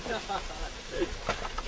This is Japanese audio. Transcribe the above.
すいません。